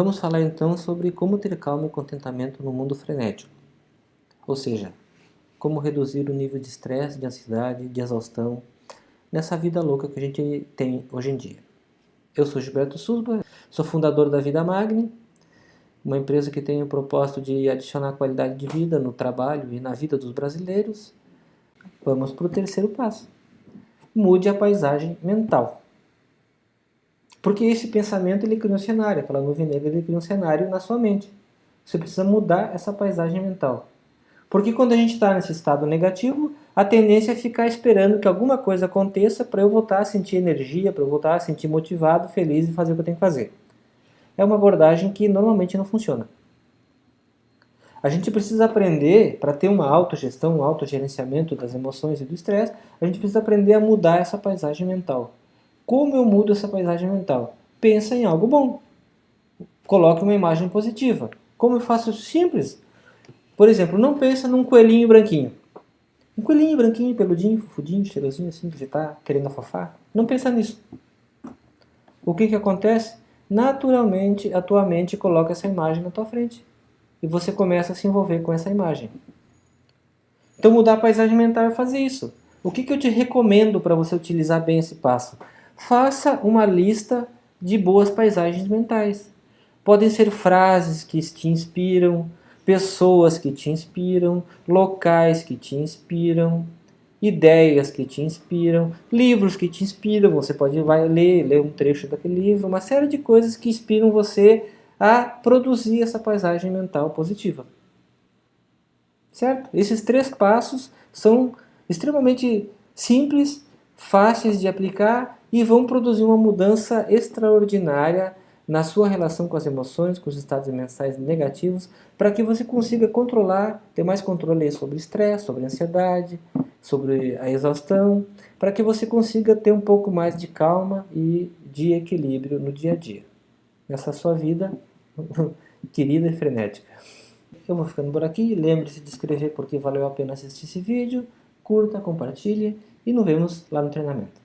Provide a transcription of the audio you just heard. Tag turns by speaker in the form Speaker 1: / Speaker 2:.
Speaker 1: Vamos falar então sobre como ter calma e contentamento no mundo frenético. Ou seja, como reduzir o nível de estresse, de ansiedade, de exaustão nessa vida louca que a gente tem hoje em dia. Eu sou Gilberto Susba, sou fundador da Vida Magni, uma empresa que tem o propósito de adicionar qualidade de vida no trabalho e na vida dos brasileiros. Vamos para o terceiro passo. Mude a paisagem mental. Porque esse pensamento ele cria um cenário, aquela nuvem negra ele cria um cenário na sua mente. Você precisa mudar essa paisagem mental. Porque quando a gente está nesse estado negativo, a tendência é ficar esperando que alguma coisa aconteça para eu voltar a sentir energia, para eu voltar a sentir motivado, feliz e fazer o que eu tenho que fazer. É uma abordagem que normalmente não funciona. A gente precisa aprender, para ter uma autogestão, um autogerenciamento das emoções e do estresse, a gente precisa aprender a mudar essa paisagem mental. Como eu mudo essa paisagem mental? Pensa em algo bom. Coloque uma imagem positiva. Como eu faço simples? Por exemplo, não pensa num coelhinho branquinho. Um coelhinho branquinho, peludinho, fufudinho, cheirosinho assim, que você está querendo afofar. Não pensa nisso. O que, que acontece? Naturalmente, a tua mente coloca essa imagem na tua frente. E você começa a se envolver com essa imagem. Então mudar a paisagem mental é fazer isso. O que, que eu te recomendo para você utilizar bem esse passo? Faça uma lista de boas paisagens mentais. Podem ser frases que te inspiram, pessoas que te inspiram, locais que te inspiram, ideias que te inspiram, livros que te inspiram, você pode vai ler, ler um trecho daquele livro, uma série de coisas que inspiram você a produzir essa paisagem mental positiva. Certo? Esses três passos são extremamente simples, fáceis de aplicar e vão produzir uma mudança extraordinária na sua relação com as emoções, com os estados mensais negativos, para que você consiga controlar, ter mais controle sobre o estresse, sobre a ansiedade, sobre a exaustão, para que você consiga ter um pouco mais de calma e de equilíbrio no dia a dia, nessa sua vida querida e frenética. Eu vou ficando por aqui, lembre-se de inscrever porque valeu a pena assistir esse vídeo, curta, compartilhe e nos vemos lá no treinamento.